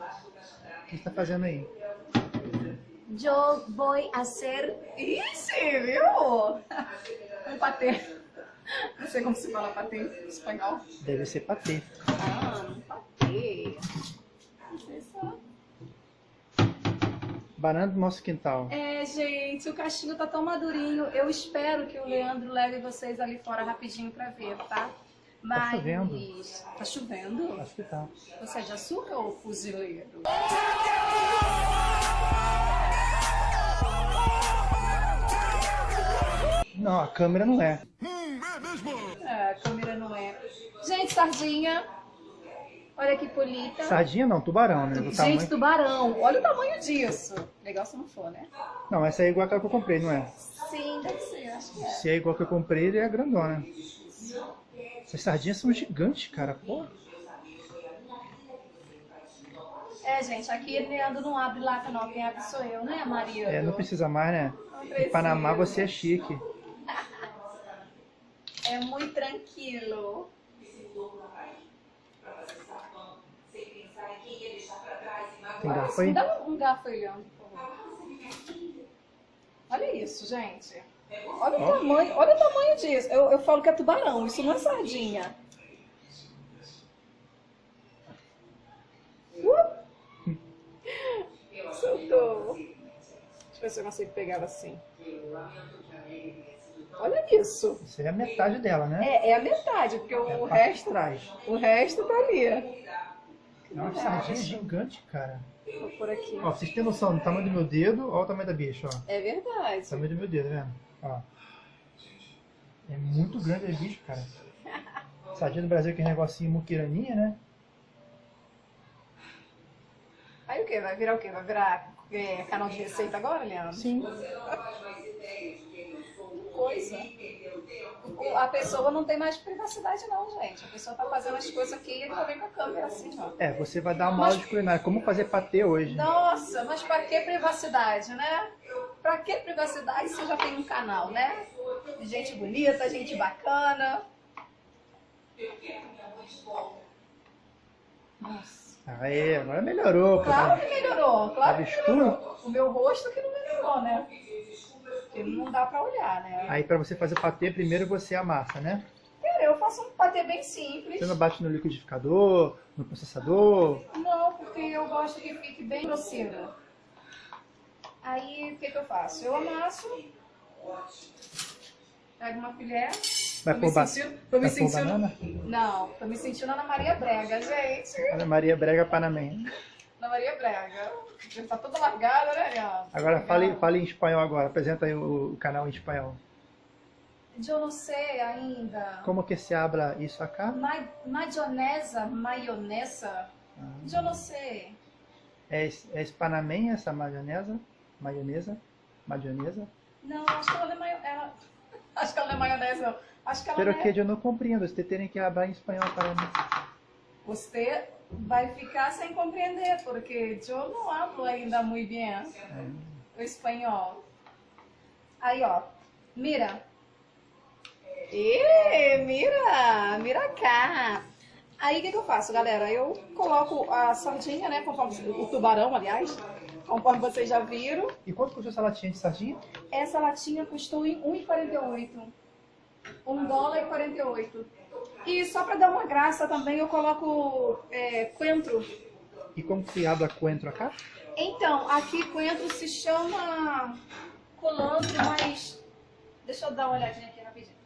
O que você tá fazendo aí? Eu vou fazer... Ixi, viu? Um patê. Não sei como se fala patê em espanhol. Deve ser patê. Ah, um patê. Não sei só. Banana do nosso quintal. É, gente, o cachinho tá tão madurinho. Eu espero que o Leandro leve vocês ali fora rapidinho pra ver, tá? Mas... chovendo. Tá chovendo? Acho que tá. Você é de açúcar ou fuzileiro? Não, a câmera não é. É, a câmera não é. Gente, sardinha. Olha que bonita. Sardinha não, tubarão, né? Do Gente, tamanho... tubarão. Olha o tamanho disso. Legal se não for, né? Não, essa é igual aquela que eu comprei, não é? Sim, deve ser. Acho que é. Se é igual que eu comprei, ele é grandona. Essas sardinhas são gigantes, cara. Pô. É, gente, aqui Leandro não abre lata não. Quem abre sou eu, né, Maria? É, não precisa mais, né? Em Panamá você é chique. É muito tranquilo. Tem garfo Me aí? dá um garfo aí, Leandro, por favor. Olha isso, gente. Olha o tamanho, olha o tamanho disso. Eu, eu falo que é tubarão, isso não é sardinha. Uh! Soltou. Deixa eu ver se eu consigo pegar ela assim. Olha isso. Isso aí é a metade dela, né? É, é a metade, porque É o parte de resto, trás. o resto tá ali. É uma sardinha gigante, cara. Vou por aqui. Ó, vocês terem noção do tamanho do meu dedo, olha o tamanho da bicha, ó. É verdade. O tamanho do meu dedo, tá vendo? Ó. É muito grande a bicho, cara. Sardinha do Brasil, que é negocinho muquiraninha, né? Aí o que? Vai virar o quê? Vai virar é, canal de receita agora, Leandro? Sim. Coisa. O- A pessoa não tem mais privacidade não, gente. A pessoa tá fazendo as coisas aqui e ele tá vem com a câmera assim, ó. É, você vai dar uma aula de culinária. Como fazer patê hoje? Nossa, mas pra que privacidade, né? Pra que privacidade se já tem um canal, né? Gente bonita, gente bacana. Nossa. Aê, agora melhorou. pô. Claro que melhorou, claro Tava que escuro? melhorou. O meu rosto que não melhorou, né? Porque não dá pra olhar, né? Aí pra você fazer patê, primeiro você amassa, né? Eu faço um patê bem simples. Você não bate no liquidificador, no processador. Não, porque eu gosto que fique bem grosseiro. Aí, o que que eu faço? Eu amasso, pego uma colher, Vai pôr, sentindo... Me vai sentindo... banana? Não, tô me sentindo Ana Maria Brega, gente. Ana Maria Brega Panamenha. Ana Maria Brega. Já tá toda largada, né, Leandro? Agora fale, fale em espanhol agora. Apresenta aí o, o canal em espanhol. Eu não sei ainda. Como que se habla isso acá? Ma maionesa, maionesa. Eu não sei. É, é panamenha essa maionesa? Maionesa? Maionesa? Não, acho que ela não é maionese. Acho que ela não é maionese, não. Acho que ela Pero não que é... eu não compreendo. Você tem que falar em espanhol para mim. Você vai ficar sem compreender, porque eu não hablo ainda muito bem o espanhol. Aí, ó. Mira. Ê, mira! Mira cá! Aí, o que, que eu faço, galera? Eu coloco a sardinha, né? Conforme o tubarão, aliás. Conforme vocês já viram. E quanto custou essa latinha de sardinha? Essa latinha custou em 1,48. 1 dólar e 48. E só para dar uma graça também, eu coloco é, coentro. E como se habla coentro acá? Então, aqui coentro se chama colantro, mas... Deixa eu dar uma olhadinha aqui rapidinho.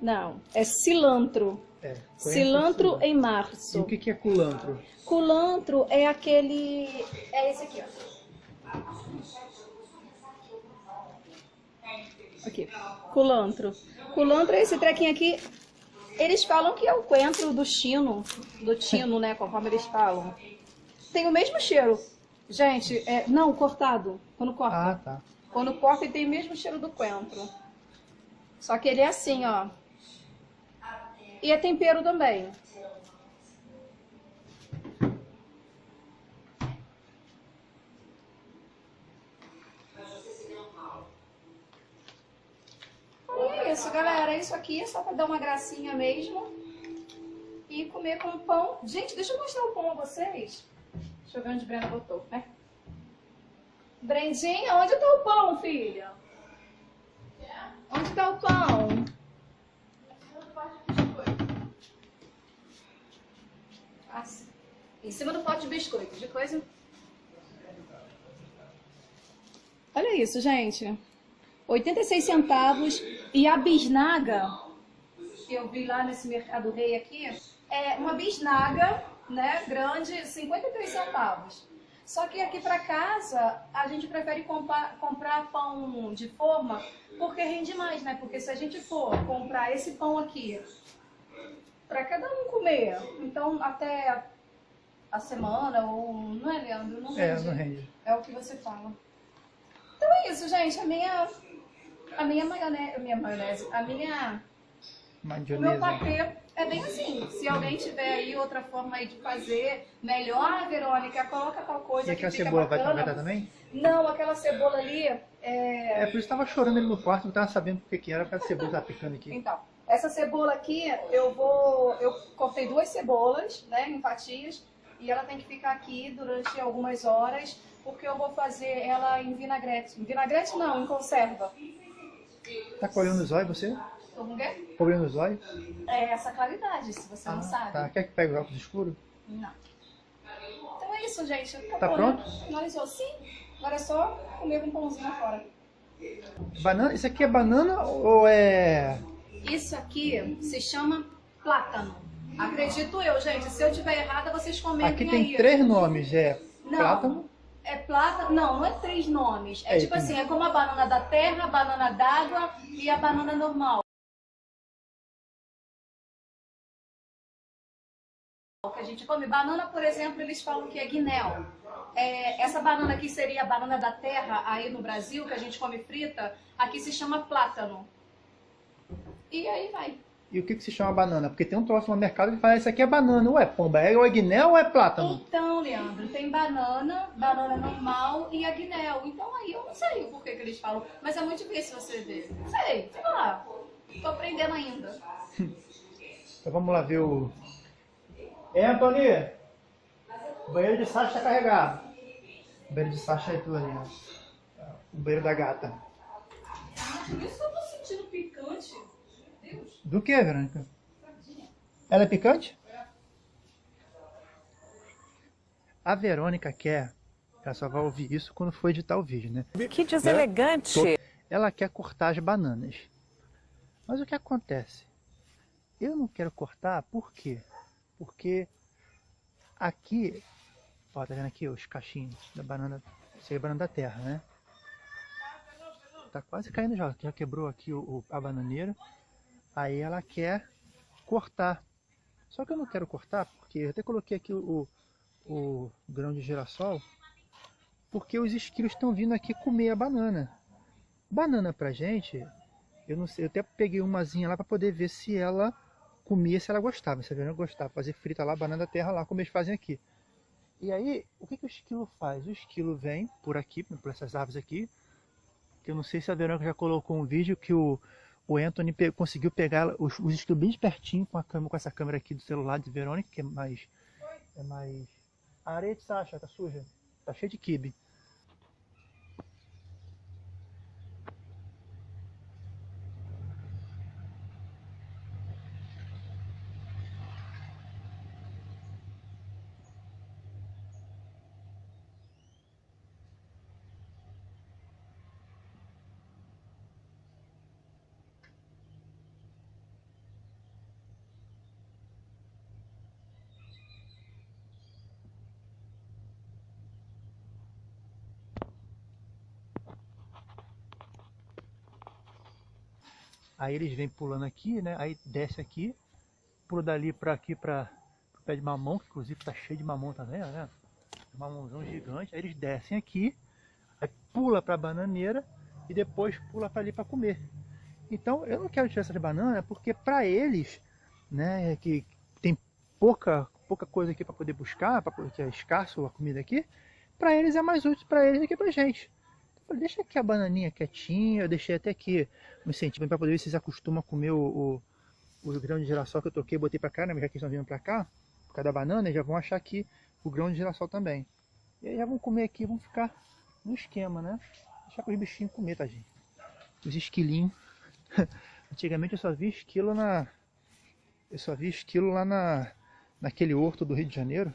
Não, é cilantro. É. Cilantro em E março. o que que é culantro? Culantro é aquele... É esse aqui, ó. Aqui, culantro. Culantro é esse trequinho aqui. Eles falam que é o coentro do chino, do tino, né, conforme eles falam. Tem o mesmo cheiro. Gente, é, não, cortado, quando corta. Ah, tá. Quando corta ele tem o mesmo cheiro do coentro. Só que ele é assim, ó. E é tempero também. É isso, galera. Isso aqui é só pra dar uma gracinha mesmo. e comer com pão. Gente, deixa eu mostrar o pão a vocês. Deixa eu ver onde Brenda botou, né? Brendinha, onde tá o pão, filha? Onde tá o pão? Assim. Em cima do pote de biscoito, de coisa. Olha isso, gente. 86 centavos. E a bisnaga, que eu vi lá nesse Mercado Rei aqui, é uma bisnaga, né, grande, 53 centavos. Só que aqui para casa, a gente prefere comprar, comprar pão de forma porque rende mais, né? Porque se a gente for comprar esse pão aqui para cada um comer, então até a semana, ou não é, Leandro? Não É, não rende. É o que você fala. Então é isso, gente. A minha, a minha maionese, a minha maionese, a minha, o meu patê é bem assim. Se alguém tiver aí outra forma aí de fazer melhor, Verônica, coloca tal coisa E que aquela fica cebola vai bacana. vai dar também? Não, aquela cebola ali é... É, por isso que tava chorando ali no quarto, não tava sabendo por que era, porque a cebola tava picando aqui. Então, essa cebola aqui, eu vou... Eu cortei duas cebolas, né, em fatias, e ela tem que ficar aqui durante algumas horas, porque eu vou fazer ela em vinagrete. Em vinagrete não, em conserva. Tá colhendo os olhos você? Tô com o quê? Colhendo os olhos? É essa claridade, se você não sabe. Tá, quer que pegue os óculos escuros? Não. Então é isso, gente. Acabou, Tá né? pronto? Finalizou. Sim. Agora é só comer com pãozinho fora. Banana, isso aqui é banana ou é... Isso aqui se chama plátano. Acredito eu, gente. Se eu tiver errada, vocês comentem Aqui tem aí. três nomes, é Não. plátano, É plátano. Não, não é três nomes. É, É, tipo assim, é como a banana da terra, a banana d'água e a banana normal. que a gente come. Banana, por exemplo, eles falam que é guinéu. É, essa banana aqui seria a banana da terra aí no Brasil, que a gente come frita, aqui se chama plátano. E aí vai. E o que, que se chama banana? Porque tem um troço no mercado que fala, isso aqui é banana, ou é pomba, é ou é guiné ou é plátano? Então, Leandro, tem banana, banana normal e a guinéu. Então aí eu não sei o porquê que eles falam, mas é muito difícil você ver. Não sei, sei lá. Tô aprendendo ainda. Então vamos lá ver o... É, Antônio? O banheiro de Sasha tá carregado. O banheiro de Sasha é tudo ali, ó. O banheiro da gata. Isso que eu tô sentindo picante. Meu Deus. Do que, Verônica? Ela é picante? A Verônica quer, ela só vai ouvir isso quando for editar o vídeo, né? Que deselegante. Ela quer cortar as bananas. Mas o que acontece? Eu não quero cortar, por quê? Porque aqui, ó, tá vendo aqui os cachinhos da banana, isso aí é banana da terra, né? Tá quase caindo já, já quebrou aqui o, o- a bananeira. Aí ela quer cortar. Só que eu não quero cortar porque eu até coloquei aqui o, o, grão de girassol, porque os esquilos estão vindo aqui comer a banana. Banana pra gente, eu não sei, eu até peguei umazinha lá para poder ver se ela comia, se ela gostava. Se a Verônica gostava, fazer frita lá, banana terra lá, como eles fazem aqui. E aí, o que, que o esquilo faz? O esquilo vem por aqui, por essas árvores aqui, que eu não sei se a Verônica já colocou um vídeo que o, o Anthony pe- conseguiu pegar os, os esquilos bem pertinho com, a câmera, com essa câmera aqui do celular de Verônica, que é mais... É mais... A areia de Sasha, tá suja? Tá cheia de quibe. Aí eles vêm pulando aqui, né? Aí desce aqui, pula dali pra aqui pra pro pé de mamão, que inclusive tá cheio de mamão também, né? Mamãozão gigante. Aí eles descem aqui, aí pula pra bananeira e depois pula pra ali pra comer. Então eu não quero tirar essas bananas porque pra eles, né, que tem pouca pouca coisa aqui pra poder buscar, poder- que é escasso a comida aqui, pra eles é mais útil pra eles do que pra gente. Deixa aqui a bananinha quietinha, eu deixei até aqui uns centímetros para poder ver se eles acostumam a comer o, o, o grão de girassol que eu troquei, botei pra cá, né? Já que estão vindo pra cá, por causa da banana, já vão achar aqui o grão de girassol também. E aí já vão comer aqui, vão ficar no esquema, né? Deixar para os bichinhos comer, tadinho. Os esquilinhos. Antigamente eu só vi esquilo na... Eu só vi esquilo lá na... Naquele horto do Rio de Janeiro.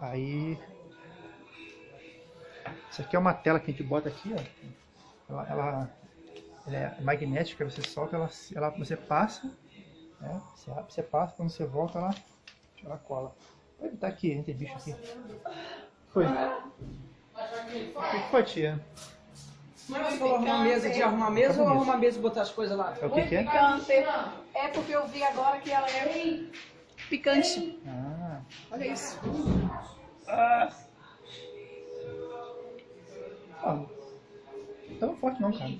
Aí... Isso aqui é uma tela que a gente bota aqui, ó. Ela, ela, ela é magnética, você solta, ela, ela, você passa, né? Você, você passa, quando você volta, ela, ela cola. Vai evitar que entre bicho aqui. Foi. O que foi, tia? Mas você falou arrumar mesa de arrumar mesa ou arrumar mesa e botar as coisas lá? É o que, que é? Picante. É porque eu vi agora que ela é picante. Ah, Olha isso. ah. Tão forte não, cara.